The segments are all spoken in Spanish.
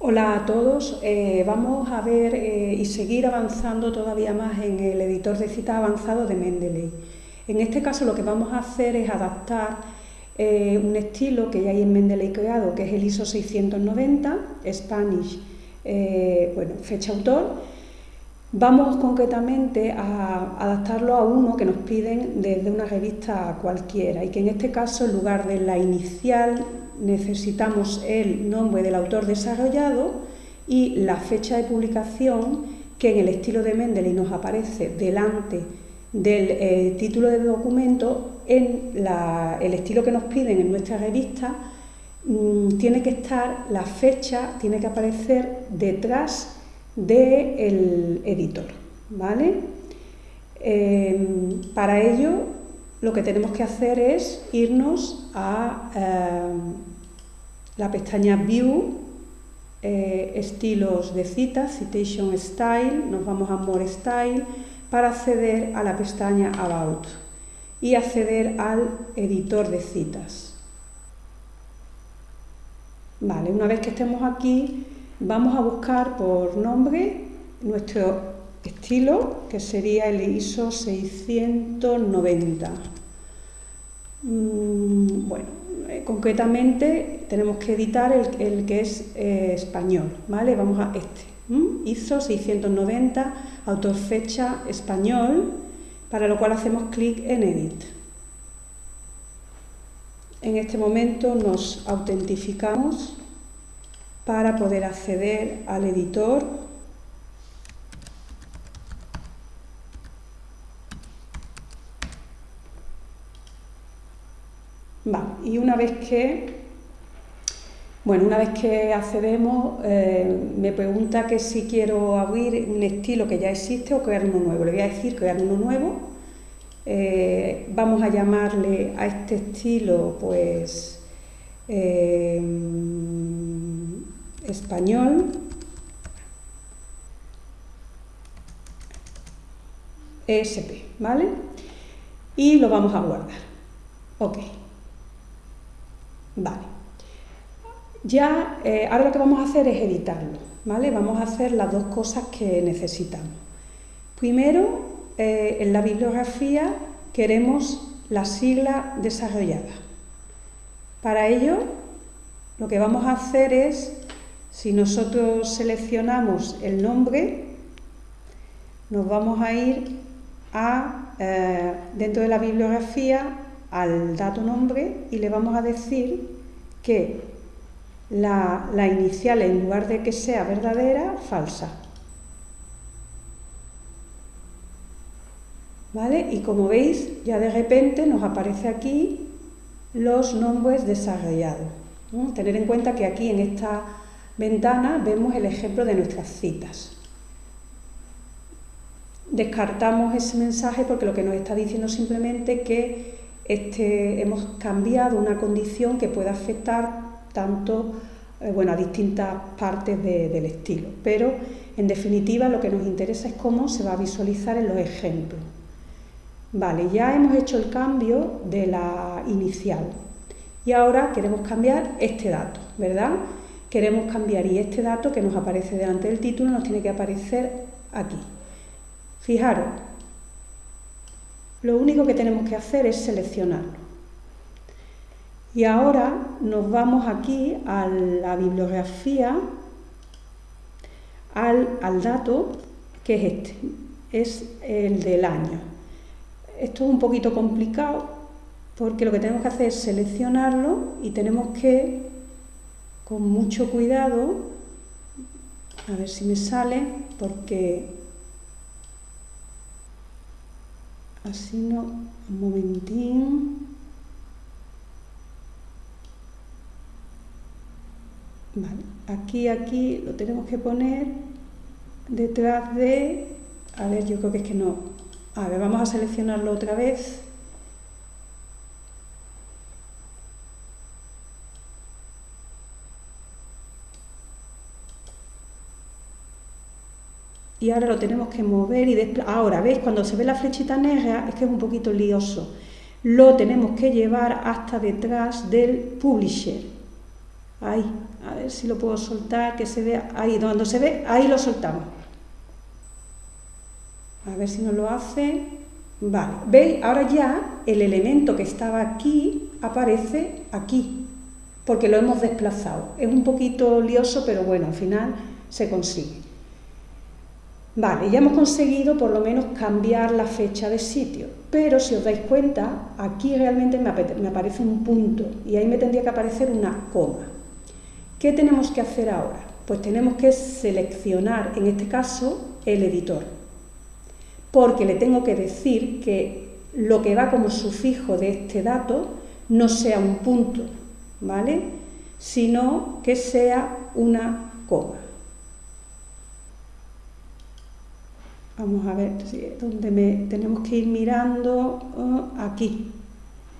Hola a todos, eh, vamos a ver eh, y seguir avanzando todavía más en el editor de citas avanzado de Mendeley. En este caso lo que vamos a hacer es adaptar eh, un estilo que ya hay en Mendeley creado, que es el ISO 690, Spanish, bueno, fecha autor. Vamos concretamente a adaptarlo a uno que nos piden desde una revista cualquiera y que en este caso en lugar de la inicial necesitamos el nombre del autor desarrollado y la fecha de publicación que en el estilo de Mendeley nos aparece delante del eh, título del documento, en el estilo que nos piden en nuestra revista, mm, tiene que estar la fecha, tiene que aparecer detrás del editor. ¿vale? Em, para ello, lo que tenemos que hacer es irnos a em, la pestaña View, eh, estilos de citas, Citation Style, nos vamos a More Style para acceder a la pestaña About y acceder al editor de citas. Vale, una vez que estemos aquí, vamos a buscar por nombre nuestro estilo, que sería el ISO 690. Mm, bueno, eh, concretamente tenemos que editar el, que es eh, español, ¿vale? Vamos a este, ISO 690, autor fecha español, para lo cual hacemos clic en Edit. En este momento nos autentificamos para poder acceder al editor y una vez que, bueno, una vez que accedemos, eh, me pregunta que si quiero abrir un estilo que ya existe o crear uno nuevo. Le voy a decir crear uno nuevo. Eh, vamos a llamarle a este estilo, pues, eh, español. ESP, ¿vale? Y lo vamos a guardar. Ok. Vale. Ya, eh, ahora lo que vamos a hacer es editarlo, ¿vale? Vamos a hacer las dos cosas que necesitamos. Primero, eh, en la bibliografía queremos la sigla desarrollada. Para ello, lo que vamos a hacer es, si nosotros seleccionamos el nombre, nos vamos a ir a, eh, dentro de la bibliografía al dato nombre y le vamos a decir que la, inicial en lugar de que sea verdadera, falsa. ¿Vale? Y como veis, ya de repente nos aparece aquí los nombres desarrollados. Tener en cuenta que aquí en esta ventana vemos el ejemplo de nuestras citas. Descartamos ese mensaje porque lo que nos está diciendo simplemente que este, hemos cambiado una condición que puede afectar tanto eh, bueno, a distintas partes del estilo. Pero, en definitiva, lo que nos interesa es cómo se va a visualizar en los ejemplos. Vale, ya hemos hecho el cambio de la inicial y ahora queremos cambiar este dato, ¿verdad? Queremos cambiar y este dato que nos aparece delante del título nos tiene que aparecer aquí. Fijaros, lo único que tenemos que hacer es seleccionarlo. Y ahora nos vamos aquí a la bibliografía, al, dato que es este, es el del año. Esto es un poquito complicado porque lo que tenemos que hacer es seleccionarlo y tenemos que, con mucho cuidado, a ver si me sale, porque así no, un momentín. Vale, aquí, aquí lo tenemos que poner detrás de, a ver, yo creo que es que no, a ver, vamos a seleccionarlo otra vez. Y ahora lo tenemos que mover y ahora, ¿veis? Cuando se ve la flechita negra es que es un poquito lioso. Lo tenemos que llevar hasta detrás del publisher. Ahí, a ver si lo puedo soltar, que se vea ahí, donde se ve, ahí lo soltamos. A ver si nos lo hace. Vale, ¿veis? Ahora ya el elemento que estaba aquí aparece aquí, porque lo hemos desplazado. Es un poquito lioso, pero bueno, al final se consigue. Vale, ya hemos conseguido por lo menos cambiar la fecha de sitio, pero si os dais cuenta, aquí realmente me, aparece un punto y ahí me tendría que aparecer una coma. ¿Qué tenemos que hacer ahora? Pues tenemos que seleccionar, en este caso, el editor, porque le tengo que decir que lo que va como sufijo de este dato no sea un punto, ¿vale? Sino que sea una coma. Vamos a ver dónde me, tenemos que ir mirando oh, aquí,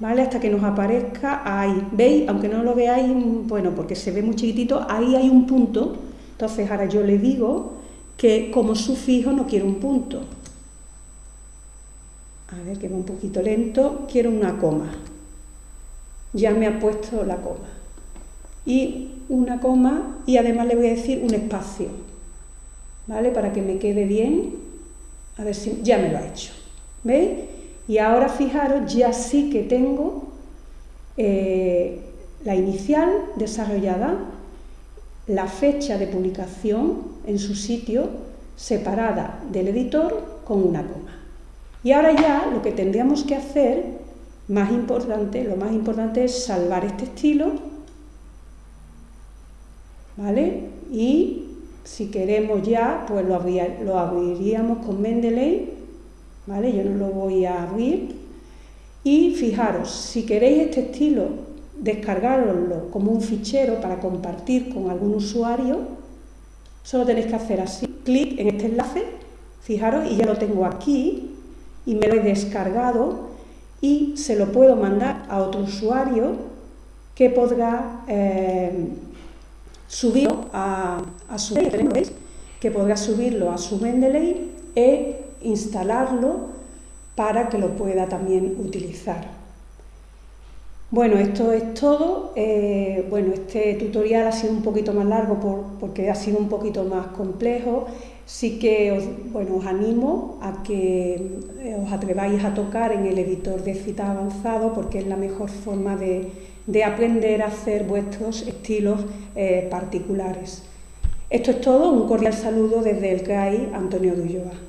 ¿vale? Hasta que nos aparezca ahí. ¿Veis? Aunque no lo veáis, bueno, porque se ve muy chiquitito, ahí hay un punto. Entonces ahora yo le digo que como sufijo no quiero un punto. A ver, que va un poquito lento. Quiero una coma. Ya me ha puesto la coma. Y una coma y además le voy a decir un espacio, ¿vale? Para que me quede bien a ver si ya me lo ha hecho. ¿Veis? Y ahora fijaros, ya sí que tengo eh, la inicial desarrollada, la fecha de publicación en su sitio separada del editor con una coma. Y ahora ya lo que tendríamos que hacer, más importante, lo más importante es salvar este estilo, ¿vale? Y si queremos ya, pues lo, abriríamos con Mendeley, ¿vale? Yo no lo voy a abrir. Y fijaros, si queréis este estilo, descargarlo como un fichero para compartir con algún usuario, solo tenéis que hacer así, clic en este enlace, fijaros, y ya lo tengo aquí, y me lo he descargado, y se lo puedo mandar a otro usuario que podrá... Eh, subirlo a, su que podrá subirlo a su Mendeley e instalarlo para que lo pueda también utilizar. Bueno, esto es todo. Eh, bueno, este tutorial ha sido un poquito más largo porque ha sido un poquito más complejo. Sí que os, bueno, os animo a que eh, os atreváis a tocar en el editor de cita avanzado porque es la mejor forma de, de aprender a hacer vuestros estilos eh, particulares. Esto es todo, un cordial saludo desde el CRAI Antonio Dulloa.